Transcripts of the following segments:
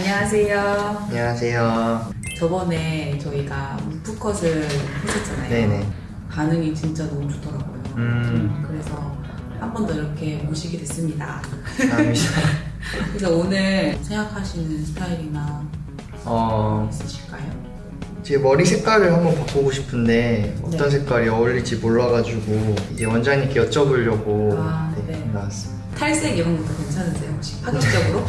안녕하세요. 안녕하세요. 저번에 저희가 무프컷을 했었잖아요. 네네. 반응이 진짜 너무 좋더라고요. 음. 그래서 한 번 더 이렇게 모시게 됐습니다. 감사합니다. 그래서 오늘 생각하시는 스타일이나 어, 있으실까요? 제 머리 색깔을 한번 바꾸고 싶은데 어떤 네. 색깔이 어울릴지 몰라가지고 이제 원장님께 여쭤보려고 아, 네, 네. 나왔습니다. 탈색 이런 것도 괜찮으세요? 혹시 파격적으로?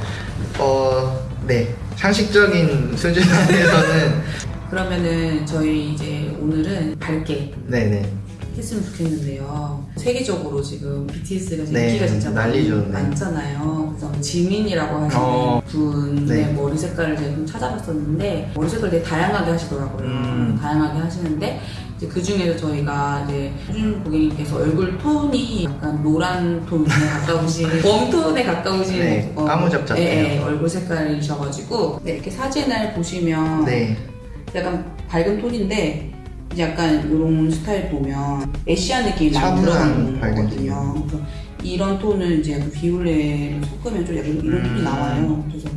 어, 네. 상식적인 수준 안에서는 그러면은 저희 이제 오늘은 밝게 네네. 했으면 좋겠는데요. 세계적으로 지금 BTS가 지금 네, 인기가 진짜 난리죠, 많- 네. 많잖아요. 그래서 지민이라고 하시는 어, 분의 네. 머리 색깔을 제가 좀 찾아봤었는데 머리 색깔 되게 다양하게 하시더라고요. 음. 다양하게 하시는데 이제 그 중에서 저희가 이제 수준 고객님께서 얼굴 톤이 약간 노란 톤에 가까우신 웜톤에 가까우신 네, 까무잡잡해요. 예, 예, 얼굴 색깔이셔가지고 네, 이렇게 사진을 보시면 네. 약간 밝은 톤인데 이제 약간 이런 스타일 보면 애쉬한 느낌이 많이 들어가는 거거든요. 그래서 이런 톤은 이제 약간 비올레를 섞으면 좀 약간 이런 톤이 음. 나와요. 그래서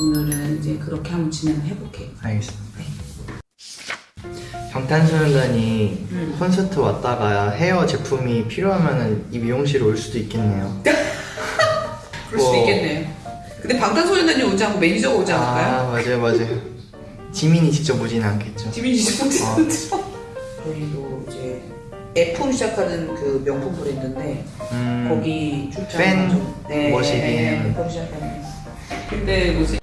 오늘은 이제 그렇게 한번 진행을 해볼게요. 알겠습니다. 방탄소년단이 음. 콘서트 왔다가 헤어 제품이 필요하면 이 미용실에 올 수도 있겠네요. 그럴 수도 어. 있겠네요. 근데 방탄소년단이 오지 않고 매니저가 오지 않을까요? 아, 맞아요, 맞아요. 지민이 직접 오지는 않겠죠. 지민이 씨 보지 아. 저희도 이제 F로 시작하는 그 명품 브랜드인데 음, 거기 출장 팬 가죠. 네, 머시기. 네, F로 시작하는 근데 뭐지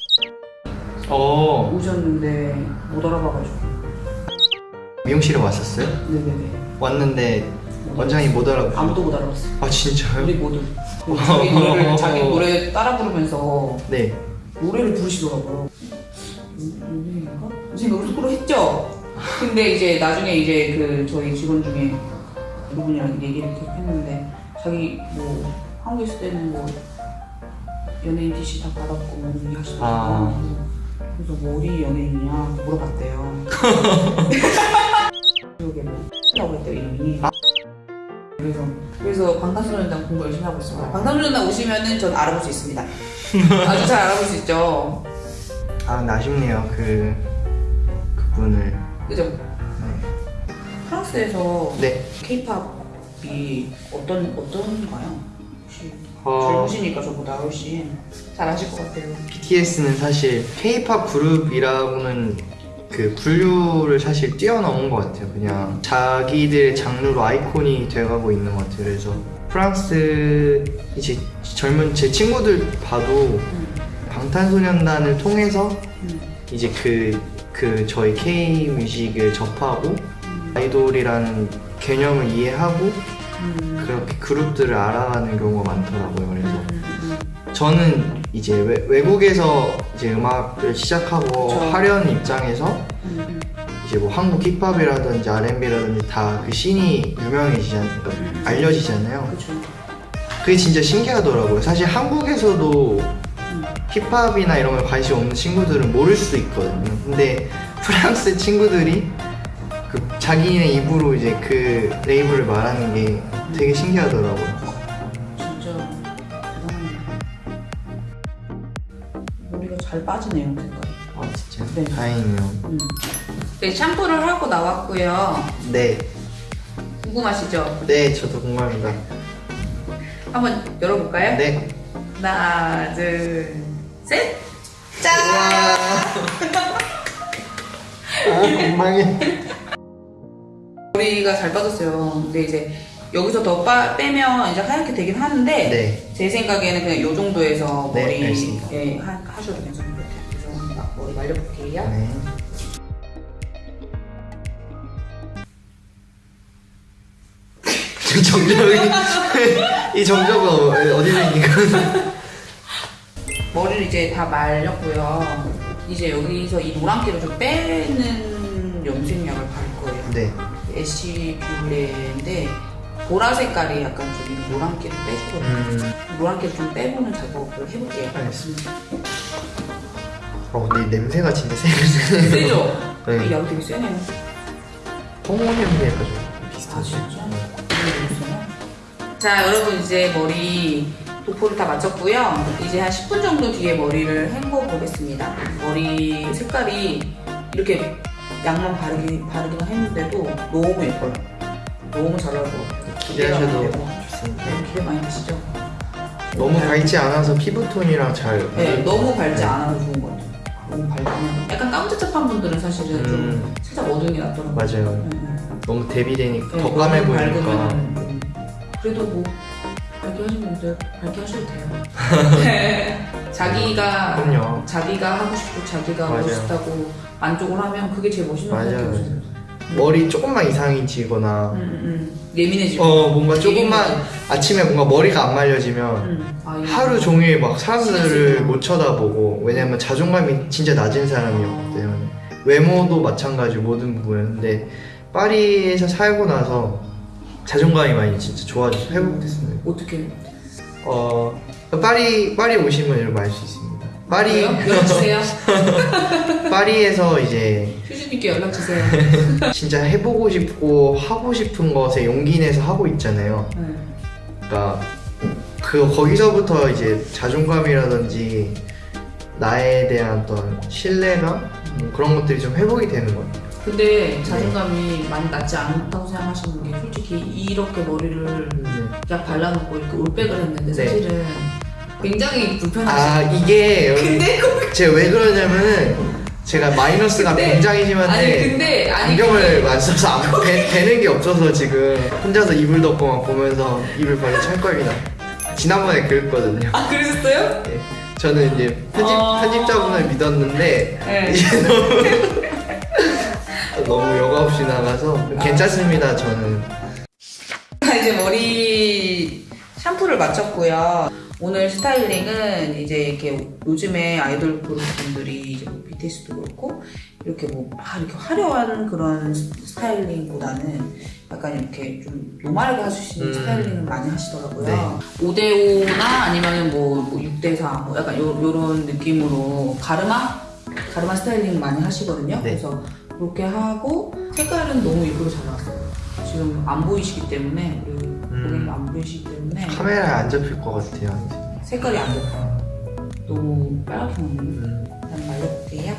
어, 오셨는데 못 알아봐가지고 미용실에 왔었어요? 네네네 왔는데 원장이 못 알아보고. 아무도 못 알아봤어 아, 진짜요? 우리 모두 그 자기 노래를 자기 노래 따라 부르면서 네. 노래를 부르시더라고요 음, 노래인가? 생각을 속으로 했죠 근데 이제 나중에 이제 그 저희 직원 중에 누구냐랑 얘기를 계속 했는데 자기 뭐 한국에 있을 때는 뭐 연예인 DC 다 받았고 뭐 이렇게 하시더라고요 아. 그래서 뭐 어디 연예인이냐 물어봤대요 기억에 뭐 라고 했대요 이름이 아. 그래서 그래서 방탄소년단 공부 열심히 하고 있습니다 방탄소년단 오시면은 전 알아볼 수 있습니다 아주 잘 알아볼 수 있죠 아, 근데 아쉽네요. 그, 그분을. 그죠? 네. 프랑스에서 네. 케이팝이 어떤 어떤가요? 혹시 어, 젊으시니까 저보다 훨씬 잘 아실 것 같아요. BTS는 사실 K-pop 그룹이라고는 그 분류를 사실 뛰어넘은 것 같아요. 그냥 자기들의 장르로 아이콘이 돼가고 있는 것 같아요. 그래서 프랑스 이제 젊은 제 친구들 봐도 음, 방탄소년단을 통해서 음, 이제 그, 그 저희 K 뮤직을 접하고 음, 아이돌이라는 개념을 이해하고 음, 그렇게 그룹들을 알아가는 경우가 많더라고요. 그래서 음, 저는 이제 외, 외국에서 이제 음악을 시작하고 그쵸. 하려는 입장에서 음, 음, 이제 뭐 한국 힙합이라든지 R&B라든지 다 그 씬이 유명해지잖아요. 그러니까 알려지잖아요. 그렇죠. 그게 진짜 신기하더라고요. 사실 한국에서도 음, 힙합이나 이런 거에 관심 없는 친구들은 모를 수도 있거든요. 근데 프랑스 친구들이 그 자기네 입으로 이제 그 레이블을 말하는 게 되게 신기하더라고요. 머리가 잘 빠지네요, 색깔이. 아 진짜 네. 다행이네요. 음. 네, 샴푸를 하고 나왔고요. 네, 궁금하시죠? 네 저도 궁금합니다. 한번 열어볼까요? 네. 하나, 둘, 셋! 짠! 아 엉망이. 머리가 잘 빠졌어요. 근데 이제 여기서 더 빠, 빼면 이제 하얗게 되긴 하는데 네. 제 생각에는 그냥 이 정도에서 네, 머리 알겠습니다. 예, 하, 하셔도 괜찮을 것 같아요. 그래서 막 머리 말려볼게요. 네. 저 정적이 이 정적은 어디서 거? 머리를 이제 다 말렸고요. 이제 여기서 이 노란기를 좀 빼는 염색약을 바를 거예요. 네. ash violet인데 보라 색깔이 약간 좀이 노란기를 빼주거든요. 음. 노란기를 좀 빼보는 작업을 해볼게요. 알겠습니다. 어 근데 이 냄새가 진짜 세네. 세죠? 네. 이약 되게 세네요. 홍어 냄새가 좀아 비슷하죠. 진짜? 모르겠어요. 자 여러분 이제 머리 도포를 다 마쳤고요. 이제 한 10분 정도 뒤에 머리를 헹궈 보겠습니다. 머리 색깔이 이렇게 양만 바르기, 바르기만 했는데도 너무 예뻐요. 너무 잘 나올 것 같아요. 기대하셔도. 좋습니다. 네, 기대 많이 되시죠? 너무 밝지 않아서 피부톤이랑 잘 네, 어울릴 너무 것 밝지. 않아서 좋은 것 같아요. 너무 밝으면 약간 깜짝잡한 분들은 사실은 좀 음. 살짝 어두운 게 낫더라고요. 맞아요. 네, 네. 너무 대비되니까 네, 더 까매 보이니까 음, 그래도 뭐 밝게 하시는 분들 밝게 하셔도 돼요. 자기가 그럼요. 자기가 하고 싶고 자기가 맞아요. 멋있다고 만족을 하면 그게 제일 멋있는 것 같아요. 머리 조금만 이상해지거나 음, 음, 음. 예민해지고. 어 뭔가 조금만 아침에 뭔가 머리가 안 말려지면 음. 아, 이거 하루 종일 막 사람들을. 못 쳐다보고 왜냐면 자존감이 진짜 낮은 사람이었기 때문에 외모도 마찬가지고 모든 부분 근데 파리에서 살고 나서 자존감이 많이 진짜 좋아져서 회복됐습니다 어떻게? 어 파리 파리 오시면 이런 거알수 있습니다 파리 연락 주세요. 파리에서 이제 휴주님께 연락 주세요. 진짜 해보고 싶고 하고 싶은 것에 용기 내서 하고 있잖아요 네. 그러니까 그 거기서부터 이제 자존감이라든지 나에 대한 어떤 신뢰감 뭐 그런 것들이 좀 회복이 되는 것 같아요. 근데 자존감이 많이 낮지 않다고 생각하시는 게 솔직히 이렇게 머리를 약 발라놓고 이렇게 올백을 했는데 네. 사실은 굉장히 아 불편하시죠. 이게 근데 그- 제가 왜 그러냐면은 제가 마이너스가 근데- 굉장히 아니 심한데 근데 아니 안경을 안 써서 안 되, 되는 게 없어서 지금 혼자서 이불 덮고 막 보면서 이불 빨리 찰 겁니다. 지난번에 그랬거든요. 아 그러셨어요? 예. 저는 이제 편집 어. 편집자분을 믿었는데 네. 이제 너무 너무 여과 없이 나가서 괜찮습니다. 저는 자, 이제 머리 샴푸를 마쳤고요. 오늘 스타일링은 이제 이렇게 요즘에 아이돌 그룹 분들이 이제 뭐 BTS도 그렇고 이렇게 뭐 막 이렇게 화려한 그런 스- 스타일링보다는 약간 이렇게 좀 노멀하게 있는 음. 스타일링을 많이 하시더라고요. 네. 5대5나 아니면은 뭐, 뭐 6대4 뭐 약간 요, 요런 느낌으로 가르마? 가르마 스타일링 많이 하시거든요. 네. 그래서 그렇게 하고 색깔은 너무 일부러 잘 나왔어요. 지금 안 보이시기 때문에 고객님 안 보이시기 때문에 카메라에 안 잡힐 것 같아요. 색깔이 안 잡혀요. 너무 빨갛게 나오네요. 음. 일단 말려볼게요.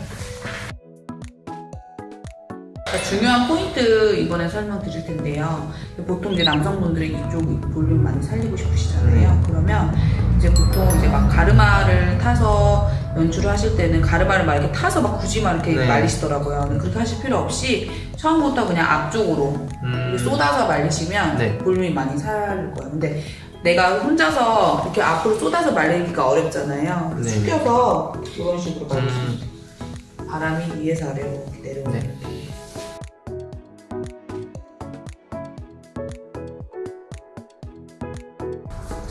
자, 중요한 포인트 이번에 설명드릴 텐데요. 보통 이제 남성분들이 이쪽 볼륨 많이 살리고 싶으시잖아요. 그러면 이제 보통 이제 막 가르마를 타서 연출을 하실 때는 가르마를 막 이렇게 타서 막 굳이 막 이렇게 네. 말리시더라고요. 그렇게 하실 필요 없이 처음부터 그냥 앞쪽으로 음. 쏟아서 말리시면 네. 볼륨이 많이 살 거예요. 근데 내가 혼자서 이렇게 앞으로 쏟아서 말리기가 어렵잖아요. 네. 숙여서 이런 식으로 말리시면 음. 돼요. 바람이 위에서 아래로 내려오는 네.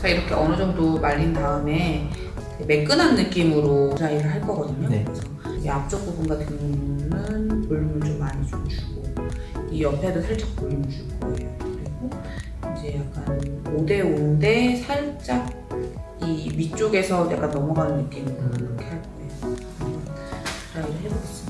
자 이렇게 어느 정도 말린 다음에 매끈한 느낌으로 드라이를 할 거거든요. 네. 그래서 이 앞쪽 부분 같은 경우는 볼륨을 좀 많이 좀 주고 이 옆에도 살짝 볼륨 줄 거예요. 그리고 이제 약간 5대5인데 살짝 이 위쪽에서 약간 넘어가는 느낌으로 음. 이렇게 할 거예요. 드라이를 해보겠습니다.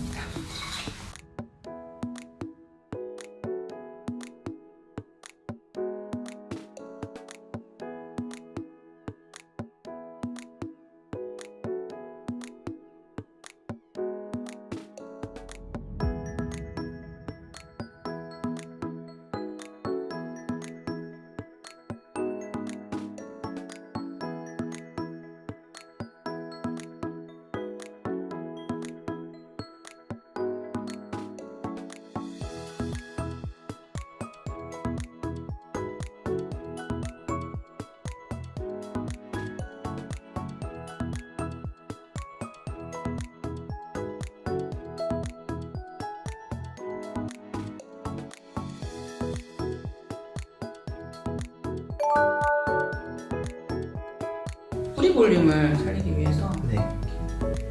볼륨을 살리기 위해서 네.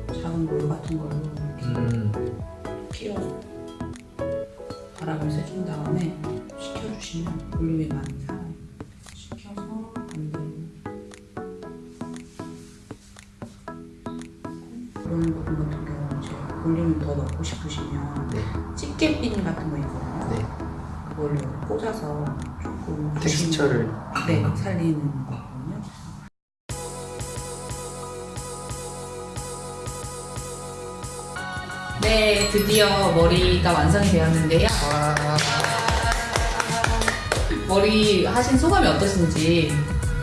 작은 롤 같은 걸로 이렇게 음. 끼워서 바람을 쐬준 다음에 식혀주시면 볼륨이 많이 살아요. 식혀서 이런 부분 같은 경우는 이제 볼륨을 더 넣고 싶으시면 네. 집게핀 같은 거 있거든요. 네. 그걸로 꽂아서 조금 텍스처를 네, 살리는 거 드디어 머리가 완성이 되었는데요. 와. 머리 하신 소감이 어떠신지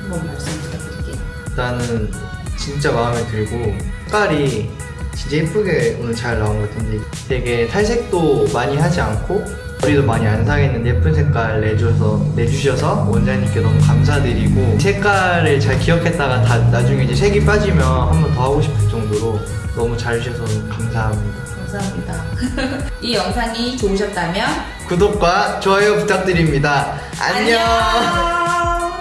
한번 말씀 부탁드릴게요. 일단은 진짜 마음에 들고 색깔이 진짜 예쁘게 오늘 잘 나온 것 같은데 되게 탈색도 많이 하지 않고 머리도 많이 안 상했는데 예쁜 색깔 내줘서 내주셔서 원장님께 너무 감사드리고 색깔을 잘 기억했다가 다 나중에 이제 색이 빠지면 한 번 더 하고 싶을 정도로 너무 잘 주셔서 감사합니다. 감사합니다. 이 영상이 좋으셨다면 구독과 좋아요 부탁드립니다. 안녕. 안녕.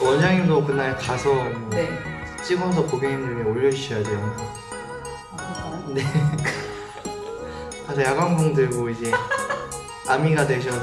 원장님도 그날 가서 뭐 네. 찍어서 고객님들에게 올려주셔야죠 영상. 네. 가서 야광봉 들고 이제 아미가 되셔서